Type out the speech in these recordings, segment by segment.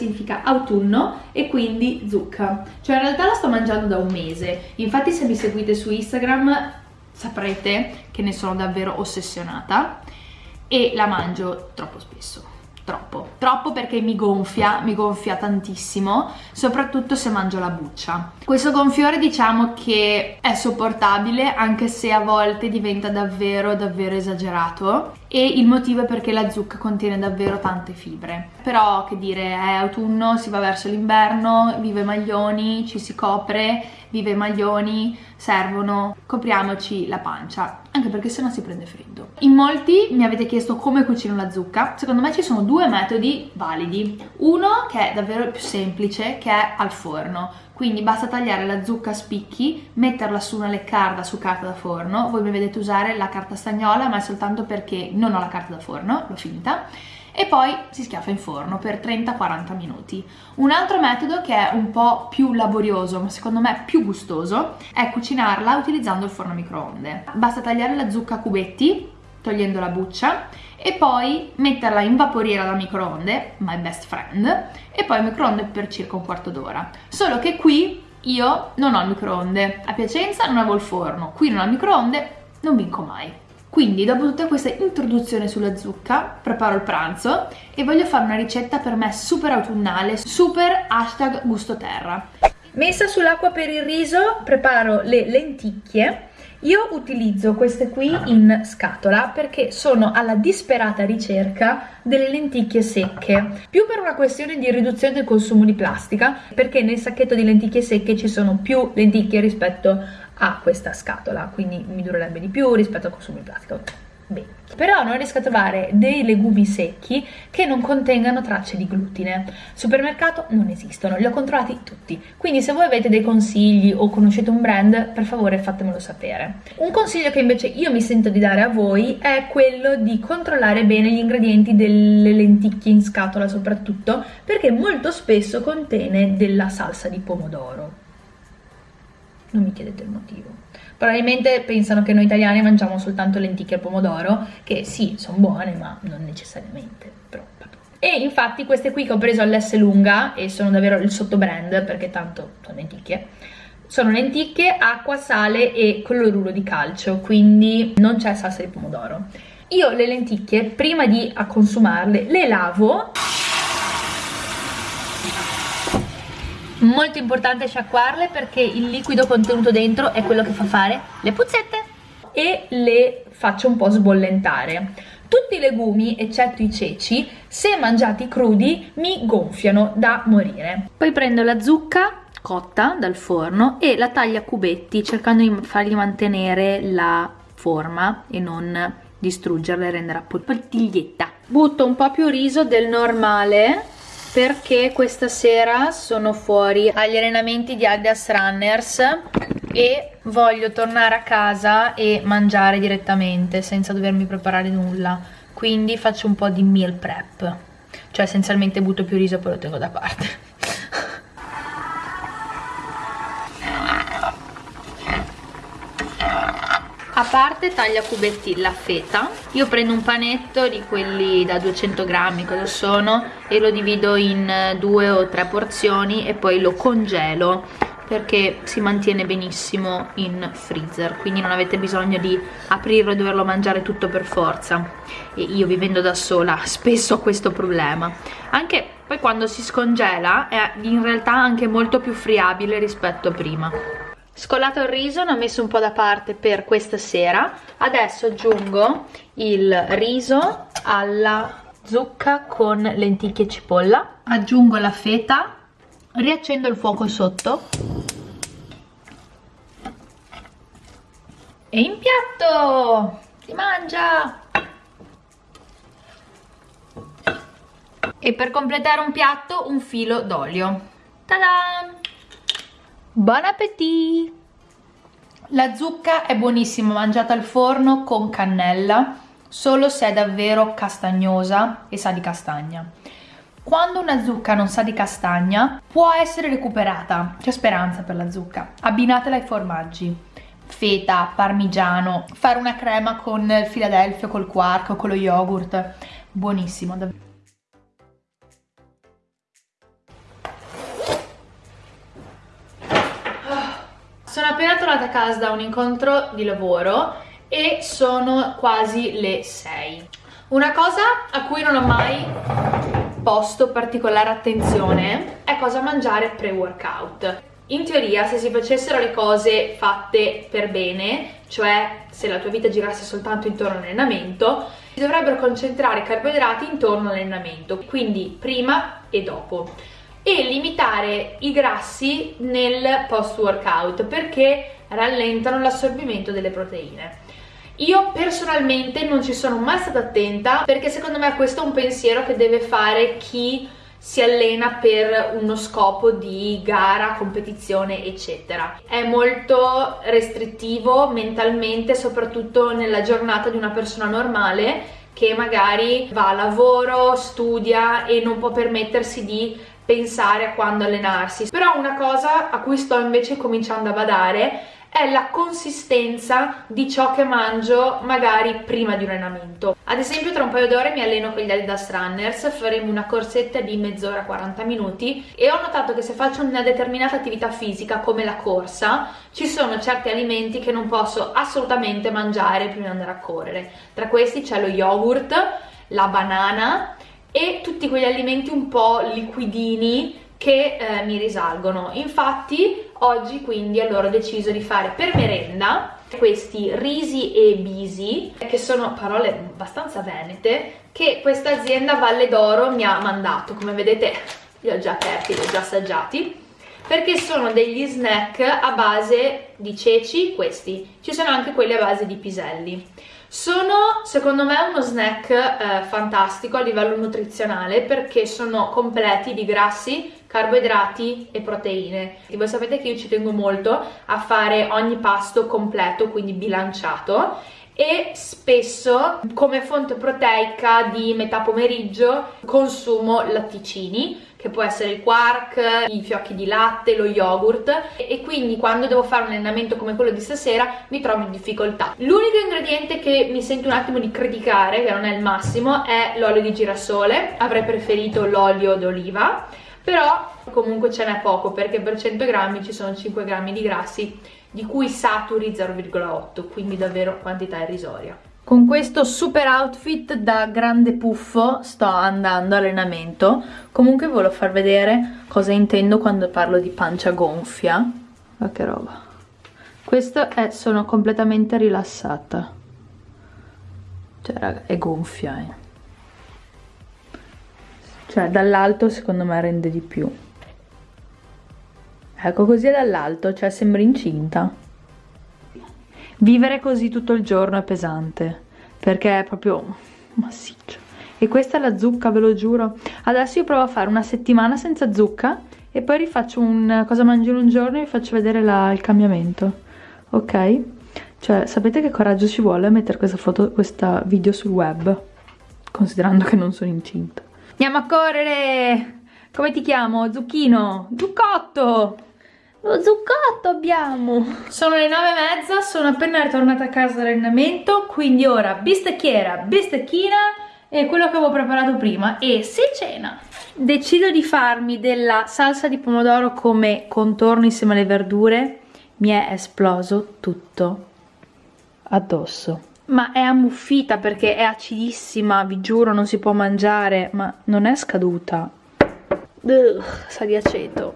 significa autunno e quindi zucca. Cioè in realtà la sto mangiando da un mese, infatti se mi seguite su Instagram saprete che ne sono davvero ossessionata e la mangio troppo spesso troppo, troppo perché mi gonfia, mi gonfia tantissimo, soprattutto se mangio la buccia. Questo gonfiore diciamo che è sopportabile anche se a volte diventa davvero davvero esagerato e il motivo è perché la zucca contiene davvero tante fibre. Però che dire, è autunno, si va verso l'inverno, vive maglioni, ci si copre, vive maglioni, servono, copriamoci la pancia, anche perché sennò si prende freddo. In molti mi avete chiesto come cucino la zucca, secondo me ci sono due metodi validi. Uno che è davvero più semplice, che è al forno, quindi basta tagliare la zucca a spicchi, metterla su una leccarda su carta da forno, voi mi vedete usare la carta stagnola ma è soltanto perché non ho la carta da forno, l'ho finita, e poi si schiaffa in forno per 30-40 minuti. Un altro metodo che è un po' più laborioso ma secondo me più gustoso è cucinarla utilizzando il forno a microonde. Basta tagliare la zucca a cubetti togliendo la buccia e poi metterla in vaporiera da microonde, my best friend, e poi microonde per circa un quarto d'ora. Solo che qui io non ho il microonde, a Piacenza non avevo il forno, qui non ho il microonde, non vinco mai. Quindi dopo tutta questa introduzione sulla zucca preparo il pranzo e voglio fare una ricetta per me super autunnale, super hashtag gusto terra. Messa sull'acqua per il riso preparo le lenticchie io utilizzo queste qui in scatola perché sono alla disperata ricerca delle lenticchie secche, più per una questione di riduzione del consumo di plastica, perché nel sacchetto di lenticchie secche ci sono più lenticchie rispetto a questa scatola, quindi mi durerebbe di più rispetto al consumo di plastica bene. Però non riesco a trovare dei legumi secchi che non contengano tracce di glutine. Supermercato non esistono, li ho controllati tutti. Quindi se voi avete dei consigli o conoscete un brand, per favore fatemelo sapere. Un consiglio che invece io mi sento di dare a voi è quello di controllare bene gli ingredienti delle lenticchie in scatola soprattutto, perché molto spesso contiene della salsa di pomodoro. Non mi chiedete il motivo. Probabilmente pensano che noi italiani mangiamo soltanto lenticchie al pomodoro, che sì, sono buone, ma non necessariamente. Però, e infatti queste qui che ho preso all'S lunga, e sono davvero il sottobrand, perché tanto sono lenticchie, sono lenticchie, acqua, sale e cloruro di calcio, quindi non c'è salsa di pomodoro. Io le lenticchie, prima di consumarle, le lavo molto importante sciacquarle perché il liquido contenuto dentro è quello che fa fare le puzzette e le faccio un po' sbollentare. Tutti i legumi eccetto i ceci se mangiati crudi mi gonfiano da morire. Poi prendo la zucca cotta dal forno e la taglio a cubetti cercando di fargli mantenere la forma e non distruggerla e renderla poltiglietta butto un po' più riso del normale perché questa sera sono fuori agli allenamenti di Adidas Runners e voglio tornare a casa e mangiare direttamente senza dovermi preparare nulla. Quindi faccio un po' di meal prep. Cioè essenzialmente butto più riso e poi lo tengo da parte a parte taglia cubetti la feta io prendo un panetto di quelli da 200 grammi cosa sono e lo divido in due o tre porzioni e poi lo congelo perché si mantiene benissimo in freezer quindi non avete bisogno di aprirlo e doverlo mangiare tutto per forza. E io vivendo da sola spesso ho questo problema. Anche poi quando si scongela è in realtà anche molto più friabile rispetto a prima Scolato il riso, ne ho messo un po' da parte per questa sera. Adesso aggiungo il riso alla zucca con lenticchie e cipolla. Aggiungo la feta, riaccendo il fuoco sotto. E in piatto! Si mangia! E per completare un piatto un filo d'olio. Ta-da! Buon appetito! La zucca è buonissima mangiata al forno con cannella, solo se è davvero castagnosa e sa di castagna. Quando una zucca non sa di castagna, può essere recuperata, c'è speranza per la zucca. Abbinatela ai formaggi, feta, parmigiano, fare una crema con il Philadelphia, col quark o con lo yogurt, buonissimo davvero. Appena tornata a casa da un incontro di lavoro e sono quasi le 6. Una cosa a cui non ho mai posto particolare attenzione è cosa mangiare pre-workout. In teoria se si facessero le cose fatte per bene, cioè se la tua vita girasse soltanto intorno all'allenamento, si dovrebbero concentrare i carboidrati intorno all'allenamento, quindi prima e dopo e limitare i grassi nel post workout perché rallentano l'assorbimento delle proteine. Io personalmente non ci sono mai stata attenta perché secondo me questo è un pensiero che deve fare chi si allena per uno scopo di gara, competizione, eccetera. È molto restrittivo mentalmente, soprattutto nella giornata di una persona normale che magari va a lavoro, studia e non può permettersi di pensare a quando allenarsi. Però una cosa a cui sto invece cominciando a badare è la consistenza di ciò che mangio magari prima di un allenamento. Ad esempio tra un paio d'ore mi alleno con gli Adidas Runners, faremo una corsetta di mezz'ora 40 minuti e ho notato che se faccio una determinata attività fisica come la corsa ci sono certi alimenti che non posso assolutamente mangiare prima di andare a correre. Tra questi c'è lo yogurt, la banana e tutti quegli alimenti un po' liquidini che eh, mi risalgono. Infatti oggi quindi allora ho deciso di fare per merenda questi risi e bisi, che sono parole abbastanza venete, che questa azienda Valle d'Oro mi ha mandato. Come vedete li ho già aperti, li ho già assaggiati perché sono degli snack a base di ceci, questi. Ci sono anche quelli a base di piselli. Sono secondo me uno snack eh, fantastico a livello nutrizionale perché sono completi di grassi, carboidrati e proteine. E voi sapete che io ci tengo molto a fare ogni pasto completo, quindi bilanciato e spesso come fonte proteica di metà pomeriggio consumo latticini che può essere il quark, i fiocchi di latte, lo yogurt. E quindi quando devo fare un allenamento come quello di stasera mi trovo in difficoltà. L'unico ingrediente che mi sento un attimo di criticare, che non è il massimo, è l'olio di girasole, avrei preferito l'olio d'oliva, però comunque ce n'è poco perché per 100 grammi ci sono 5 grammi di grassi di cui saturi 0,8 quindi davvero quantità irrisoria con questo super outfit da grande puffo sto andando allenamento. Comunque volevo far vedere cosa intendo quando parlo di pancia gonfia. Ma che roba. Questo è sono completamente rilassata. Cioè raga è gonfia eh. cioè dall'alto secondo me rende di più. Ecco così dall'alto cioè sembra incinta vivere così tutto il giorno è pesante perché è proprio massiccio e questa è la zucca ve lo giuro adesso io provo a fare una settimana senza zucca e poi rifaccio un cosa mangio in un giorno e vi faccio vedere la, il cambiamento ok? cioè sapete che coraggio ci vuole a mettere questa foto questa video sul web considerando che non sono incinta andiamo a correre come ti chiamo? Zucchino? Zuccotto! Lo zuccotto abbiamo! Sono le nove e mezza, sono appena ritornata a casa dall'allenamento, quindi ora bistecchiera, bistecchina e quello che avevo preparato prima e si cena! Decido di farmi della salsa di pomodoro come contorno insieme alle verdure, mi è esploso tutto addosso ma è ammuffita perché è acidissima, vi giuro non si può mangiare, ma non è scaduta, Ugh, sa di aceto.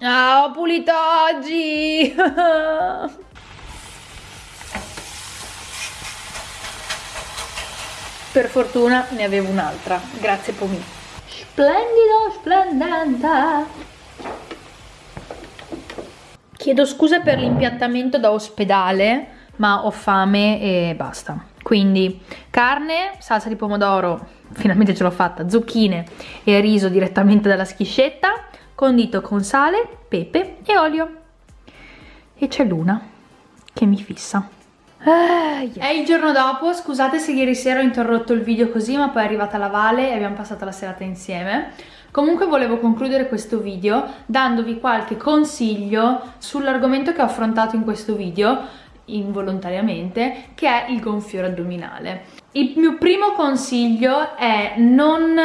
Ah, ho pulito oggi! per fortuna ne avevo un'altra. Grazie Pomi. Splendido, splendente! Chiedo scusa per l'impiattamento da ospedale, ma ho fame e basta. Quindi carne, salsa di pomodoro finalmente ce l'ho fatta, zucchine e riso direttamente dalla schiscetta, condito con sale, pepe e olio. E c'è Luna che mi fissa. Ah, yeah. È il giorno dopo, scusate se ieri sera ho interrotto il video così, ma poi è arrivata la Vale e abbiamo passato la serata insieme. Comunque volevo concludere questo video dandovi qualche consiglio sull'argomento che ho affrontato in questo video involontariamente, che è il gonfiore addominale. Il mio primo consiglio è non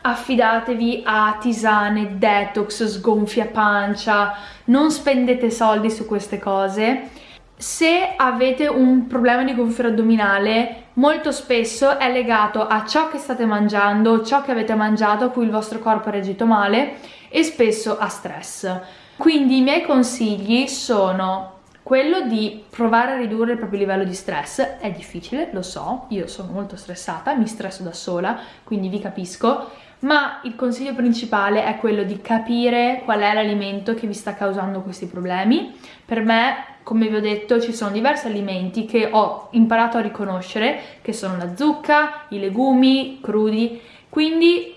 affidatevi a tisane, detox, sgonfia pancia, non spendete soldi su queste cose. Se avete un problema di gonfiore addominale, molto spesso è legato a ciò che state mangiando, ciò che avete mangiato, a cui il vostro corpo ha reagito male e spesso a stress. Quindi i miei consigli sono quello di provare a ridurre il proprio livello di stress è difficile, lo so, io sono molto stressata, mi stresso da sola, quindi vi capisco, ma il consiglio principale è quello di capire qual è l'alimento che vi sta causando questi problemi. Per me, come vi ho detto, ci sono diversi alimenti che ho imparato a riconoscere, che sono la zucca, i legumi crudi, quindi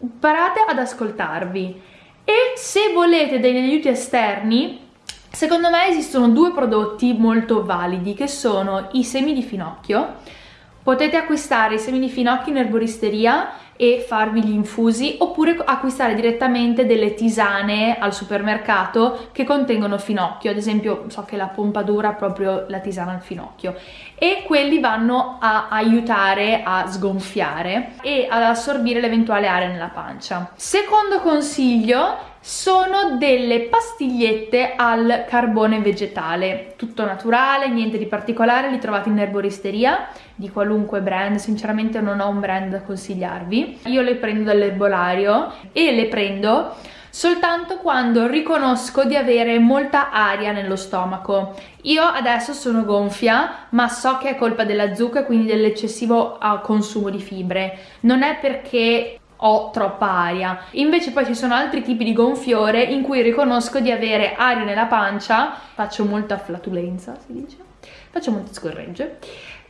imparate ad ascoltarvi. E se volete degli aiuti esterni, Secondo me esistono due prodotti molto validi che sono i semi di finocchio. Potete acquistare i semi di finocchio in erboristeria e farvi gli infusi oppure acquistare direttamente delle tisane al supermercato che contengono finocchio. Ad esempio so che la pompadour ha proprio la tisana al finocchio. E quelli vanno a aiutare a sgonfiare e ad assorbire l'eventuale aria nella pancia. Secondo consiglio sono delle pastigliette al carbone vegetale, tutto naturale, niente di particolare, li trovate in erboristeria di qualunque brand, sinceramente non ho un brand da consigliarvi. Io le prendo dall'erbolario e le prendo soltanto quando riconosco di avere molta aria nello stomaco. Io adesso sono gonfia, ma so che è colpa della zucca, quindi dell'eccessivo ah, consumo di fibre. Non è perché ho troppa aria. Invece poi ci sono altri tipi di gonfiore in cui riconosco di avere aria nella pancia, faccio molta flatulenza, si dice, faccio molte scorregge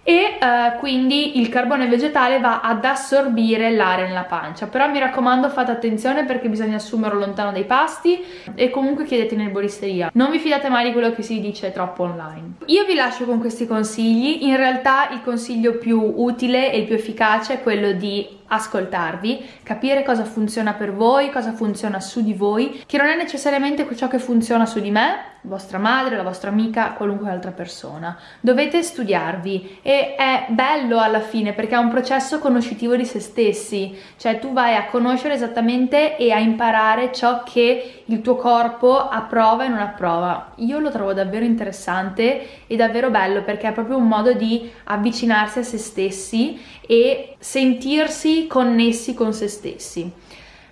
e uh, quindi il carbone vegetale va ad assorbire l'aria nella pancia. Però mi raccomando fate attenzione perché bisogna assumerlo lontano dai pasti e comunque chiedete in erboristeria. Non vi fidate mai di quello che si dice troppo online. Io vi lascio con questi consigli. In realtà il consiglio più utile e più efficace è quello di ascoltarvi, capire cosa funziona per voi, cosa funziona su di voi, che non è necessariamente ciò che funziona su di me, vostra madre, la vostra amica, qualunque altra persona. Dovete studiarvi e è bello alla fine perché è un processo conoscitivo di se stessi, cioè tu vai a conoscere esattamente e a imparare ciò che il tuo corpo approva e non approva. Io lo trovo davvero interessante e davvero bello perché è proprio un modo di avvicinarsi a se stessi e sentirsi connessi con se stessi.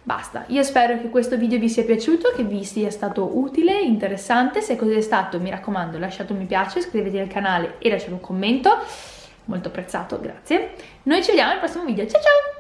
Basta, io spero che questo video vi sia piaciuto, che vi sia stato utile, interessante, se così è stato mi raccomando lasciate un mi piace, iscrivetevi al canale e lasciate un commento, molto apprezzato, grazie. Noi ci vediamo al prossimo video, ciao ciao!